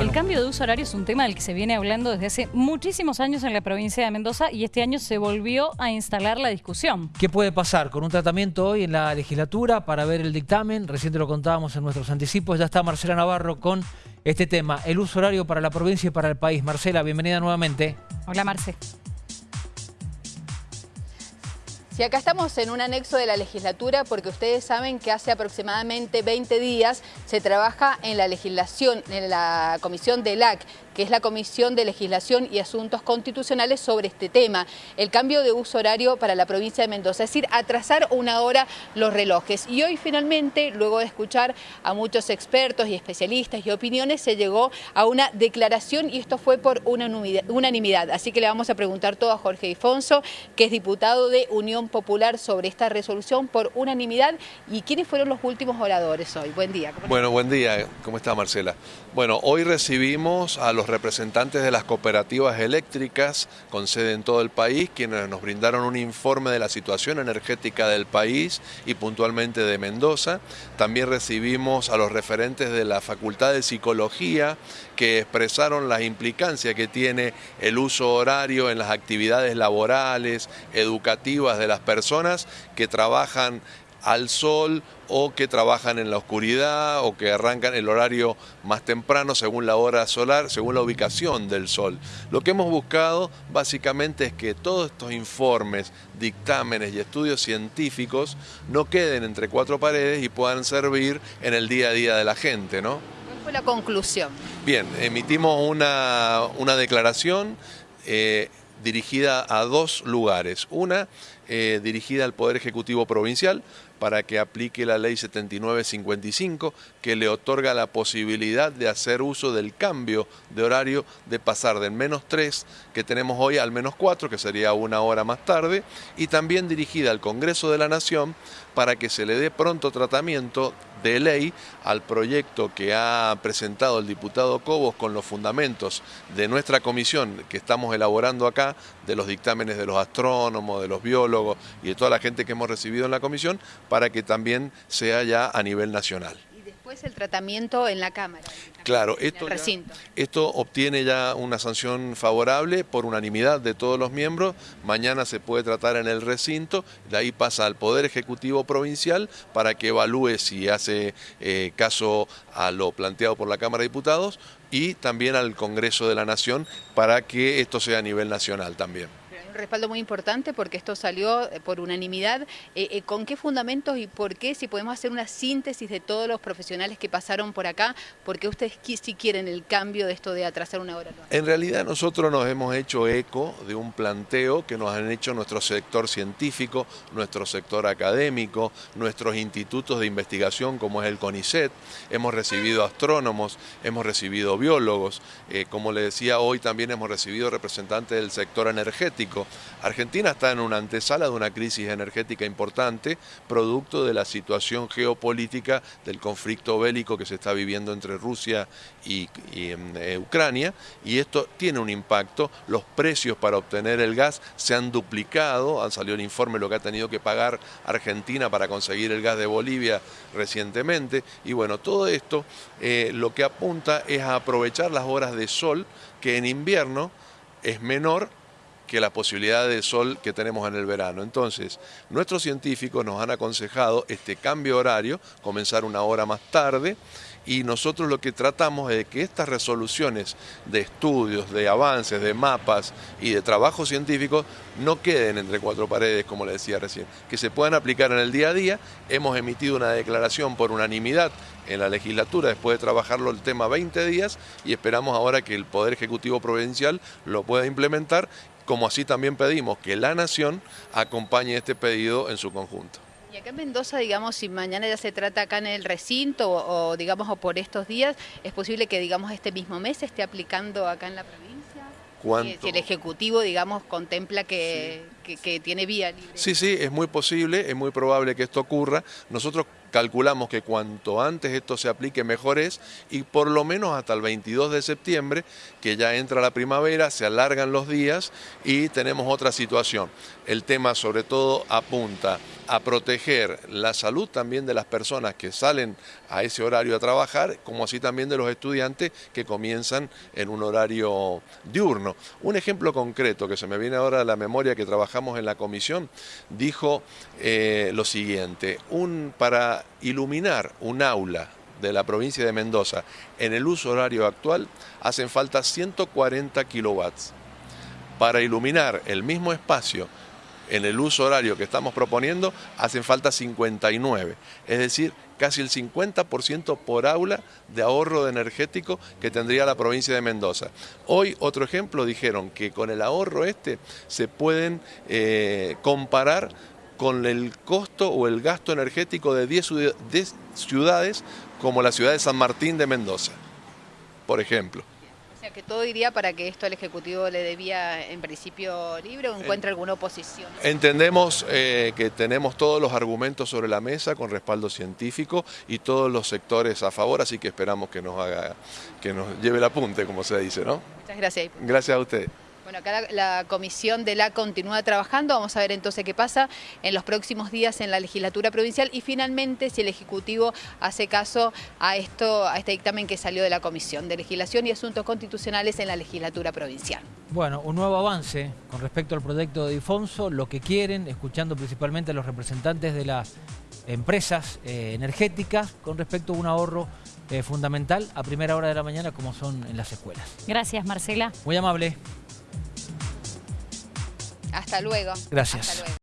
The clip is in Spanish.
El cambio de uso horario es un tema del que se viene hablando desde hace muchísimos años en la provincia de Mendoza y este año se volvió a instalar la discusión. ¿Qué puede pasar con un tratamiento hoy en la legislatura para ver el dictamen? Recién lo contábamos en nuestros anticipos. Ya está Marcela Navarro con este tema, el uso horario para la provincia y para el país. Marcela, bienvenida nuevamente. Hola, Marce. Y acá estamos en un anexo de la legislatura porque ustedes saben que hace aproximadamente 20 días se trabaja en la legislación, en la comisión del LAC, que es la Comisión de Legislación y Asuntos Constitucionales sobre este tema, el cambio de uso horario para la provincia de Mendoza, es decir, atrasar una hora los relojes. Y hoy finalmente, luego de escuchar a muchos expertos y especialistas y opiniones, se llegó a una declaración y esto fue por unanimidad. Así que le vamos a preguntar todo a Jorge Ifonso, que es diputado de Unión Popular sobre esta resolución por unanimidad. ¿Y quiénes fueron los últimos oradores hoy? Buen día. Bueno, buen día. ¿Cómo está Marcela? Bueno, hoy recibimos a los representantes de las cooperativas eléctricas con sede en todo el país, quienes nos brindaron un informe de la situación energética del país y puntualmente de Mendoza. También recibimos a los referentes de la Facultad de Psicología que expresaron las implicancias que tiene el uso horario en las actividades laborales, educativas de las personas que trabajan al sol o que trabajan en la oscuridad o que arrancan el horario más temprano según la hora solar, según la ubicación del sol. Lo que hemos buscado básicamente es que todos estos informes, dictámenes y estudios científicos no queden entre cuatro paredes y puedan servir en el día a día de la gente, ¿no? ¿Cuál fue la conclusión? Bien, emitimos una, declaración eh, dirigida a dos lugares. Una eh, dirigida al Poder Ejecutivo Provincial para que aplique la ley 7955 que le otorga la posibilidad de hacer uso del cambio de horario de pasar del menos 3 que tenemos hoy al menos 4 que sería una hora más tarde y también dirigida al Congreso de la Nación para que se le dé pronto tratamiento de ley al proyecto que ha presentado el diputado Cobos con los fundamentos de nuestra comisión que estamos elaborando acá, de los dictámenes de los astrónomos, de los biólogos y de toda la gente que hemos recibido en la comisión, para que también sea ya a nivel nacional después el tratamiento en la Cámara. Claro, esto, esto obtiene ya una sanción favorable por unanimidad de todos los miembros. Mañana se puede tratar en el recinto, de ahí pasa al Poder Ejecutivo Provincial para que evalúe si hace eh, caso a lo planteado por la Cámara de Diputados y también al Congreso de la Nación para que esto sea a nivel nacional también respaldo muy importante porque esto salió eh, por unanimidad. Eh, eh, ¿Con qué fundamentos y por qué, si podemos hacer una síntesis de todos los profesionales que pasaron por acá, por qué ustedes sí quieren el cambio de esto de atrasar una hora? En realidad nosotros nos hemos hecho eco de un planteo que nos han hecho nuestro sector científico, nuestro sector académico, nuestros institutos de investigación como es el CONICET, hemos recibido astrónomos, hemos recibido biólogos, como le decía hoy también hemos recibido representantes del sector energético, Argentina está en una antesala de una crisis energética importante, producto de la situación geopolítica del conflicto bélico que se está viviendo entre Rusia y, em, eh, Ucrania, y esto tiene un impacto. Los precios para obtener el gas se han duplicado, han salido el informe lo que ha tenido que pagar Argentina para conseguir el gas de Bolivia recientemente, y bueno, todo esto eh, lo que apunta es a aprovechar las horas de sol que en invierno es menor que la posibilidad de sol que tenemos en el verano. Entonces, nuestros científicos nos han aconsejado este cambio horario, comenzar una hora más tarde, y nosotros lo que tratamos es que estas resoluciones de estudios, de avances, de mapas y de trabajo científico no queden entre cuatro paredes, como le decía recién, que se puedan aplicar en el día a día. Hemos emitido una declaración por unanimidad en la legislatura después de trabajarlo el tema 20 días y esperamos ahora que el Poder Ejecutivo Provincial lo pueda implementar como así también pedimos que la Nación acompañe este pedido en su conjunto. Y acá en Mendoza, digamos, si mañana ya se trata acá en el recinto o, digamos o por estos días, ¿es posible que digamos este mismo mes se esté aplicando acá en la provincia? Si el Ejecutivo, digamos, contempla que, que, tiene vía libre. Sí, sí, es muy posible, es muy probable que esto ocurra. Nosotros calculamos que cuanto antes esto se aplique mejor es y por lo menos hasta el 22 de septiembre, que ya entra la primavera, se alargan los días y tenemos otra situación. El tema sobre todo apunta a proteger la salud también de las personas que salen a ese horario a trabajar, como así también de los estudiantes que comienzan en un horario diurno. Un ejemplo concreto que se me viene ahora a la memoria que trabajamos en la comisión, dijo eh, lo siguiente, un, para iluminar un aula de la provincia de Mendoza en el uso horario actual hacen falta 140 kilowatts. Para iluminar el mismo espacio en el uso horario que estamos proponiendo hacen falta 59, es decir, casi el 50% por aula de ahorro energético que tendría la provincia de Mendoza. Hoy, otro ejemplo, dijeron que con el ahorro este se pueden eh, comparar con el costo o el gasto energético de 10 ciudades como la ciudad de San Martín de Mendoza, por ejemplo. O sea, que todo iría para que esto al Ejecutivo le debía en principio libre o encuentre alguna oposición. Entendemos eh, que tenemos todos los argumentos sobre la mesa con respaldo científico y todos los sectores a favor, así que esperamos que nos haga, que nos lleve el apunte, como se dice, ¿no? Muchas gracias. Gracias a usted. Bueno, acá la, comisión de la continúa trabajando, vamos a ver entonces qué pasa en los próximos días en la legislatura provincial y finalmente si el Ejecutivo hace caso a esto, a este dictamen que salió de la Comisión de Legislación y Asuntos Constitucionales en la legislatura provincial. Bueno, un nuevo avance con respecto al proyecto de Difonso, lo que quieren, escuchando principalmente a los representantes de las empresas eh, energéticas con respecto a un ahorro eh, fundamental a primera hora de la mañana como son en las escuelas. Gracias, Marcela. Muy amable. Hasta luego. Gracias. Hasta luego.